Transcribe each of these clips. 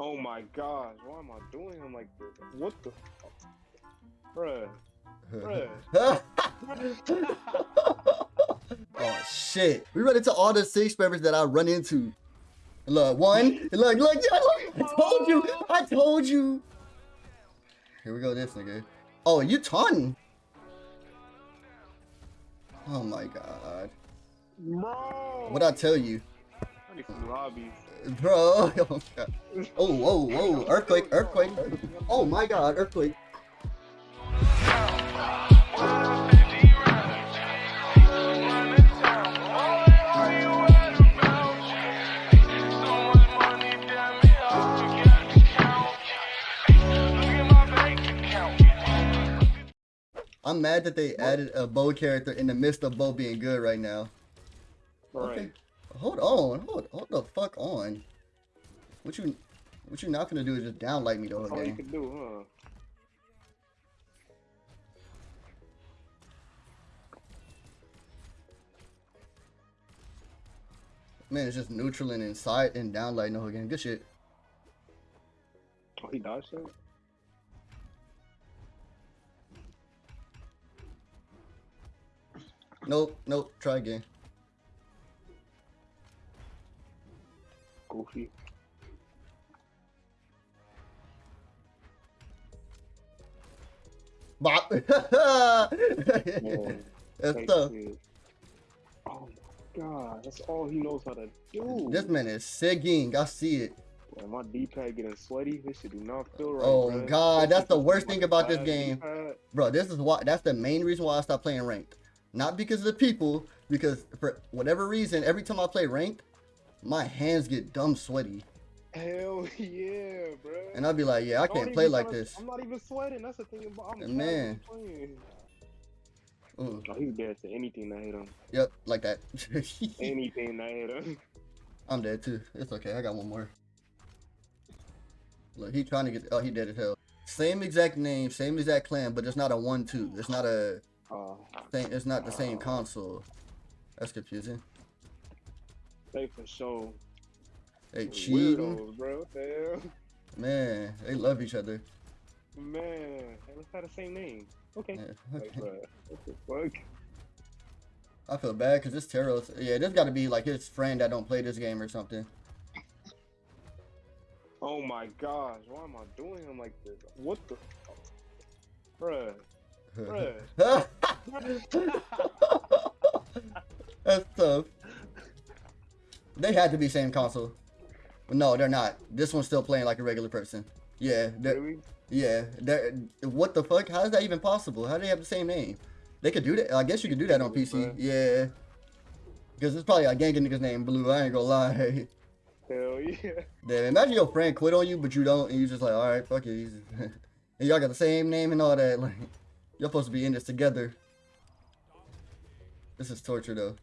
Oh my gosh, why am I doing him like this? What the? Bruh. Bruh. oh shit. We run into all the six members that I run into. Look, one. Look, look, look. I told you. I told you. Here we go, this nigga. Oh, you taunting. Oh my god. Bro. What'd I tell you? I need some lobbies. Bro. Oh, whoa, whoa. Earthquake, earthquake. Oh my god, earthquake. I'm mad that they added a bow character in the midst of bow being good right now. Right. Okay. Hold on. Hold hold the fuck on. What you what you not gonna do is just downlight me the whole That's all you game. can do, huh? Man, it's just neutral and inside and downlighting the whole game. Good shit. Oh, he dodged that? Nope, nope. Try again. Goofy. Bop. That's tough. Oh my god, that's all he knows how to do. This man is sigging. I see it. Man, my D-pad getting sweaty. This shit do not feel right. Oh, bruh. God, that's the worst thing about this game. Bro, this is why that's the main reason why I stopped playing ranked. Not because of the people, because for whatever reason, every time I play ranked, my hands get dumb sweaty. Hell yeah, bro. And I'd be like, yeah, I can't play like this. I'm not even sweating. That's the thing about I'm Uh, man. playing. Ooh, Oh, he's dead to anything that hit him. yep, like that. Anything that hit him. I'm dead too. It's okay. I got one more. Look, he trying to get. Oh, he dead as hell. Same exact name, same exact clan, but it's not a one-two. It's not a. Uh, Same, it's not the same console. That's confusing. They for sure. They cheating. Weirdos, bro. What the hell? Man, they love each other. Man, let's have the same name. Okay. Yeah, Like, okay. bro, what the fuck? I feel bad because this Teros. Yeah, this got to be like his friend that don't play this game or something. Oh my gosh, why am I doing him like this? What the? Bruh. Bruh. That's tough. They had to be same console. No, they're not. This one's still playing like a regular person. Yeah, Really? yeah. They're, what the fuck? How is that even possible? How do they have the same name? They could do that. I guess you could do that on PC. Yeah. Because it's probably a gang of niggas named Blue. I ain't gonna lie. Hell yeah. Damn, imagine your friend quit on you, but you don't, and you just like, all right, fuck it. And y'all got the same name and all that. Like, you're supposed to be in this together. This is torture, though.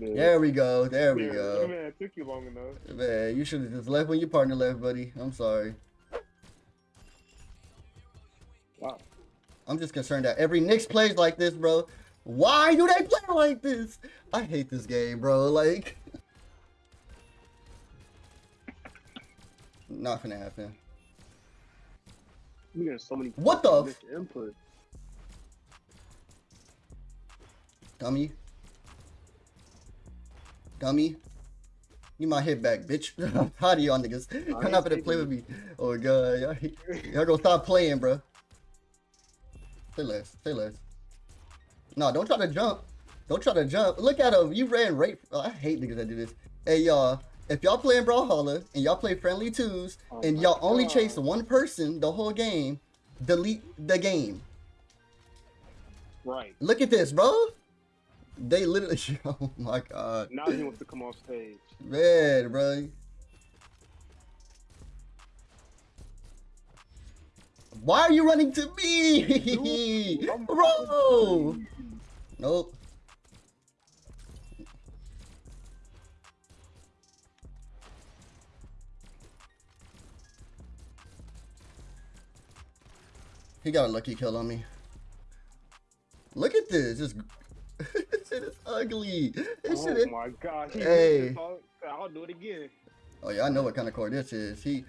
There we go. There we Yeah, go. Man, it took you long enough. Man, you should have just left when your partner left, buddy. I'm sorry. Wow. I'm just concerned that every Nix plays like this, bro. Why do they play like this? I hate this game, bro. Like, not gonna happen. We got so many. What the input? Dummy. Dummy. You my hit back, bitch. How do y'all niggas? Come ain't not gonna play with me. Oh god, y'all, y'all gonna stop playing, bro. Say less. Say less. No, don't try to jump. Don't try to jump. Look at him. You ran right. Oh, I hate niggas that do this. Hey y'all, if y'all playing Brawlhalla and y'all play friendly twos Oh and y'all only chase one person the whole game, delete the game. Right. Look at this, bro. They literally. Oh my god, Now he wants to come off stage. man, bro. Why are you running to me, Dude, bro? Nope. He got a lucky kill on me. Look at this. This, this shit is ugly. This Oh shit is my gosh. He Hey. hey. I'll do it again. Oh yeah, I know what kind of core this is. He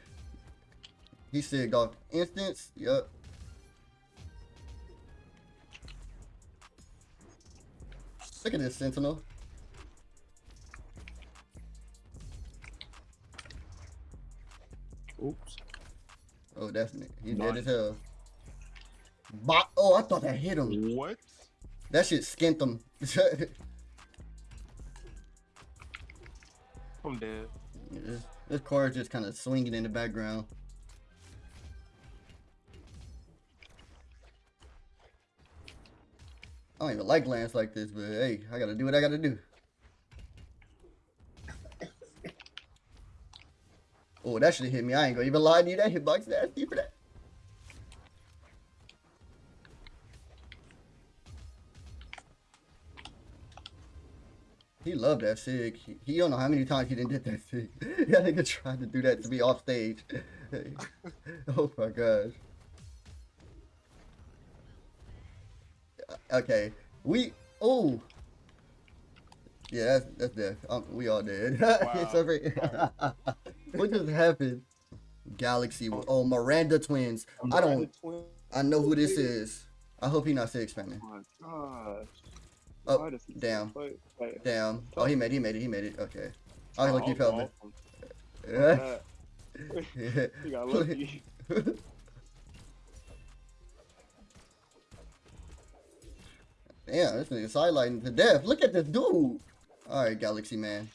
he said off instance. Yup. Look at this sentinel. Oops. Oh, definitely. He's Nice. dead as hell. Bop. Oh, I thought that hit him. What? That shit skint him. I'm dead. this, this car is just kind of swinging in the background. I don't even like lands like this, but hey, I gotta do what I gotta do. Oh, that should have hit me. I ain't gonna even lie to you. That hitbox nasty for that. He loved that sig. He, he don't know how many times he didn't get that sig. that nigga tried to do that to be off stage. oh my gosh. Okay, we. Oh. Yeah, that's that's death. Um, we all dead. It's Wow. over. what just happened? Galaxy. Oh, Miranda twins. I don't. I know who this is. I hope he not sig spamming. Oh my gosh. Oh, Why does he damn. Damn. Oh, he made. it, He made it. He made it. Okay. Oh, look, you fell. Yeah. He got lucky. Damn, this nigga sidelighting to death. Look at this dude. Alright, Galaxy Man.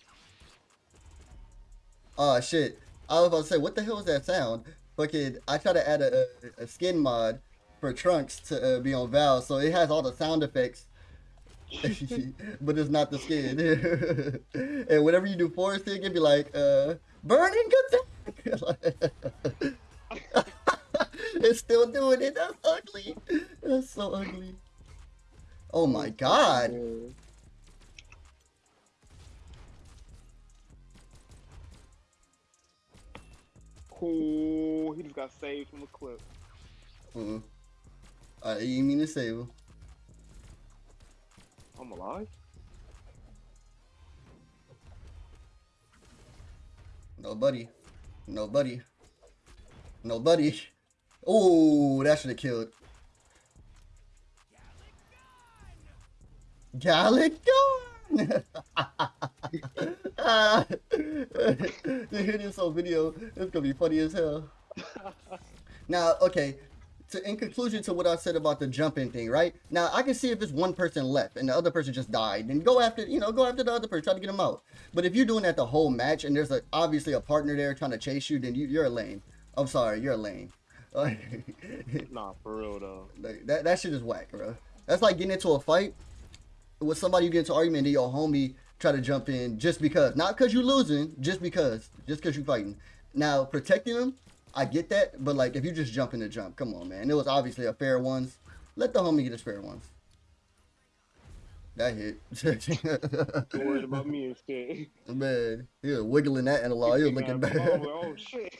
Oh shit. I was about to say, what the hell is that sound? Fucking, I tried to add a, a, a skin mod for Trunks to uh, be on Val, so it has all the sound effects. But it's not the skin. and whenever you do forest thing, it'd be like, uh, burning attack. it's still doing it. That's ugly. That's so ugly. Oh my god. Cool. He just got saved from a clip. Uh, I didn't mean to save him. I'm alive. Nobody. Nobody. Nobody. Oh, that should have killed. Galick Gun! ah, you hear this whole video, it's gonna be funny as hell. Now, okay, to, in conclusion to what I said about the jumping thing, right? Now, I can see if it's one person left and the other person just died, then go after, you know, go after the other person, try to get him out. But if you're doing that the whole match and there's a, obviously a partner there trying to chase you, then you, you're a lame. I'm sorry, you're a lame. Nah, for real though. Like, that, that shit is whack, bro. That's like getting into a fight with somebody you get into an argument and your homie try to jump in just because. Not because you're losing, just because. Just because you're fighting. Now, protecting them, I get that. But, like, if you just jump in the jump, come on, man. It was obviously a fair ones. Let the homie get his fair ones. That hit. Don't worry about me and shit. man, he was wiggling that analog. He was looking bad. Oh shit.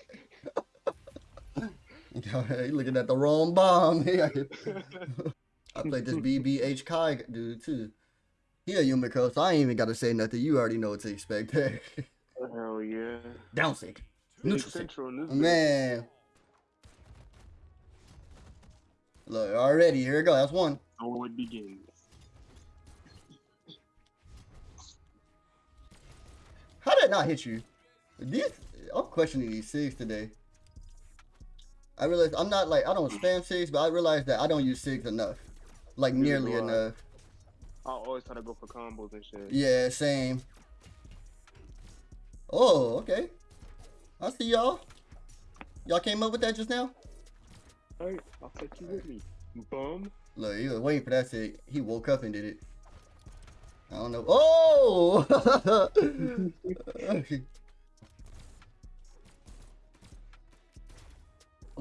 he looking at the wrong bomb. I played this BBH Kai dude too. He a Yumiko, so I ain't even gotta say nothing. You already know what to expect. Hell yeah. Down sig. Neutral sig. central in. Man. Look, already, here we go. That's one. So it begins. How did it not hit you? These, I'm questioning these SIGs today. I realize I'm not like, I don't spam SIGs, but I realize that I don't use SIGs enough. Like Neither nearly enough. I always try to go for combos and shit. Yeah, same. Oh, okay. I see y'all. Y'all came up with that just now? Hey, I'll take you with me. Bum. Look, he was waiting for that shit. He woke up and did it. I don't know. Oh! oh,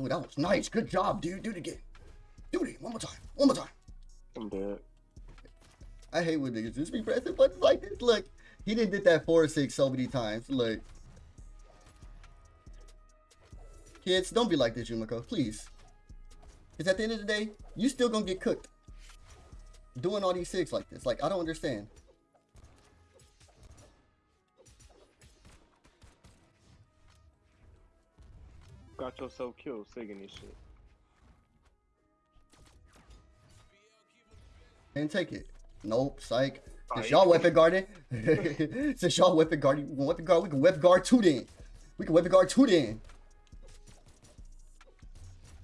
that was nice. Good job, dude. Do it again. Do it again. One more time. One more time. I'm dead. I hate when niggas just be pressing buttons like this. Look, he didn't did that four or six so many times. Look. Kids, don't be like this, Yumiko. Please. Because at the end of the day, you still gonna get cooked. Doing all these six like this. Like, I don't understand. Got yourself killed singing this shit. And take it. Nope, psych. Since y'all weapon guarding, since y'all weapon guarding, weapon guard, we can weapon guard two then. We can weapon guard two then.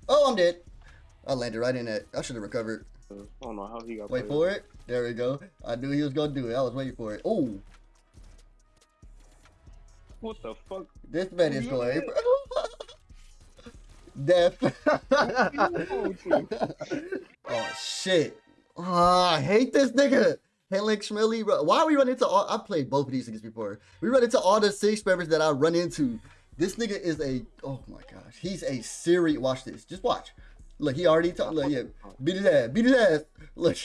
Oh, I'm dead. I landed right in that. I should have recovered. I don't know how he got. Wait for it. There we go. I knew he was gonna do it. I was waiting for it. Oh, What the fuck? this man is going. Death. oh shit. Oh, I hate this nigga. Helix Schmilly. Why are we running into all I played both of these niggas before. We run into all the six members that I run into. This nigga is a oh my gosh. He's a serious watch this. Just watch. Look, he already talked. Look, yeah. Beat his ass. Beat his ass. Look.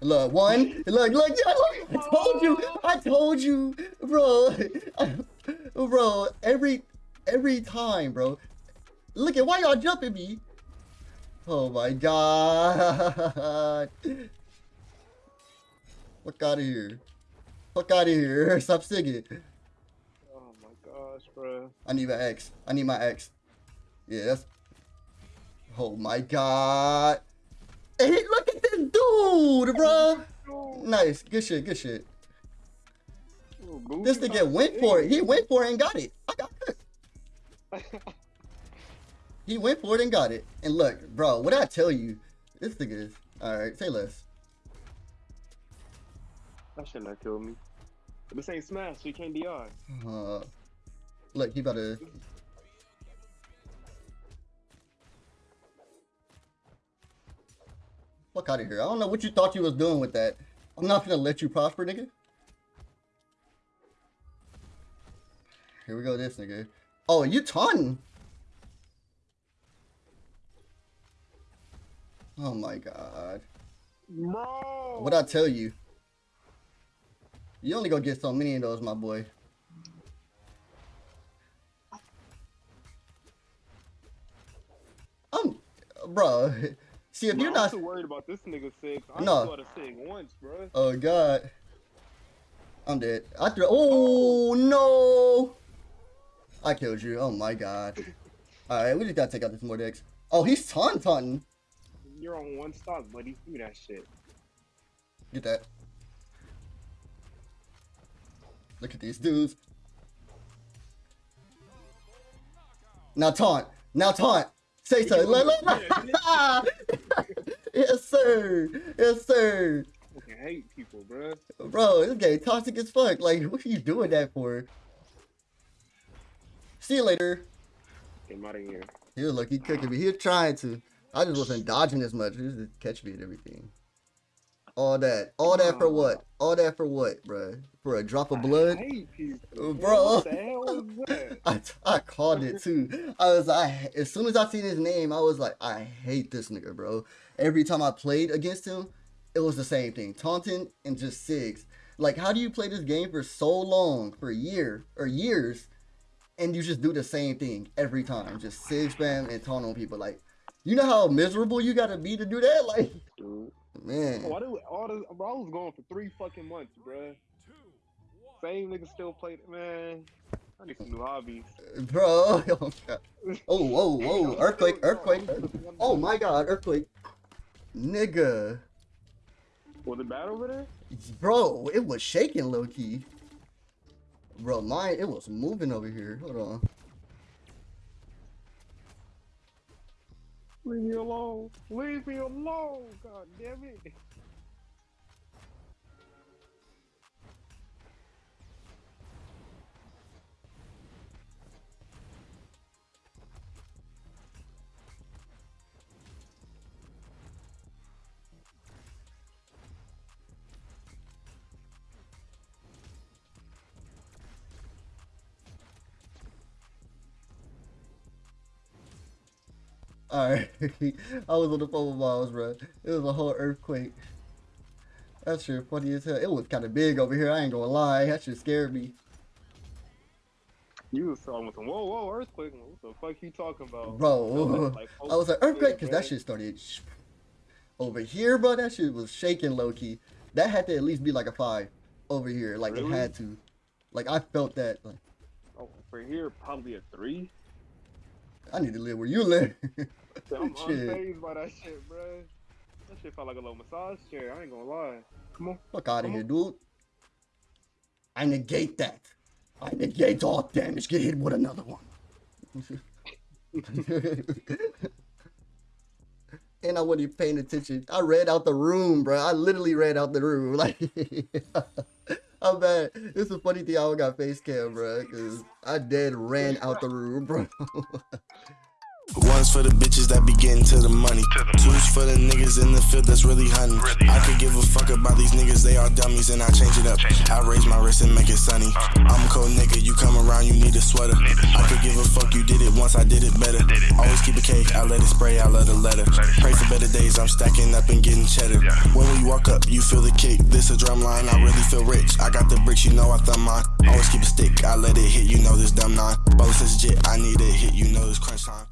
Look, one. Look, look, look. I told you. I told you, bro. bro, every every time, bro. Look at why y'all jumping me. Oh my god. Look out of here. Fuck out of here. Stop singing. Oh my gosh, bro. I need my X. I need my X. Yes. Oh my god. Hey, look at this dude, bro. Nice. Good shit. Good shit. This nigga went for it. He went for it and got it. I got it. He went for it and got it. And look, bro, what I tell you, this nigga is. Alright, say less. That should not kill me. This ain't Smash, so you can't DI. Uh, look, he better. Fuck out of here. I don't know what you thought you was doing with that. I'm not gonna let you prosper, nigga. Here we go, this nigga. Oh, you taunting. Oh my god. Bro! What I tell you? You only gonna get so many of those, my boy. I'm, bro. See, if Bro, you're I'm not, too worried about this nigga six. I No. saw the six once, bro. oh god, I'm dead. I threw. Oh, oh no! I killed you. Oh my god. All right, we just gotta take out this Mordex. Oh, he's taunting, taunting. You're on one stock, buddy. Do that shit. Get that. Look at these dudes. Now taunt. Now taunt. Say so. Yes, sir. Yes, sir. I hate people, bro. Bro, this game toxic as fuck. Like, what are you doing that for? See you later. Get him out of here. He was lucky cooking me. He was trying to. I just wasn't dodging as much. He was just catch me and everything. All that. All that for what? All that for what, bro? For a drop of blood? I hate people. Uh, bro. What the hell was that? I, I called it too. I was I as soon as I seen his name, I was like, I hate this nigga, bro. Every time I played against him, it was the same thing. Taunting and just SIGs. Like, how do you play this game for so long, for a year or years, and you just do the same thing every time? Just SIG spam and taunt on people. Like, you know how miserable you gotta be to do that? Like, Dude. Man. Oh, Why do all this, bro, I was going for three fucking months, bro. Same nigga still played it, man. I need some new hobbies. Bro, oh, God. oh, whoa, whoa, earthquake, earthquake. Oh my god, earthquake. Nigga. Was it bad over there? Bro, it was shaking low key. Bro, mine, it was moving over here. Hold on. Leave me alone. Leave me alone. God damn it. Alright. I was on the phone with Miles, bro. It was a whole earthquake. That shit funny as hell. It was kind of big over here. I ain't gonna lie. That shit scared me. You was talking with some whoa whoa earthquake. What the fuck you talking about? Bro, Like, I was like, earthquake, because that shit started. sh- Over here, bro, that shit was shaking low key. That had to at least be like a five over here. Like, it had to. Like, I felt that. Like, oh, For here, probably a three. I need to live where you live. I'm unfazed by that shit, bro. That shit felt like a little massage chair. I ain't gonna lie. Come on. Fuck out of here, dude. I negate that. I negate all damage. Get hit with another one. and I wasn't paying attention. I read out the room, bro. I literally read out the room. Like, I'm bad. It's a funny thing. I got face cam, bro, because I dead ran out the room, bro. One's for the bitches that be getting to the money. Two's for the niggas in the field that's really hunting. I could give a fuck about these niggas, they are dummies, and I change it up. I raise my wrist and make it sunny. I'm a cold nigga, you come around, you need a sweater. I could give a fuck, you did it once, I did it better. Always keep a cake, I let it spray, I let a letter. Pray for better days, I'm stacking up and getting cheddar. When we walk up, you feel the kick. This a drum line, I really feel rich. I got the bricks, you know I thumb mine. Always keep a stick, I let it hit, you know this dumb nine. Ball says legit, I need a hit, you know this crunch time.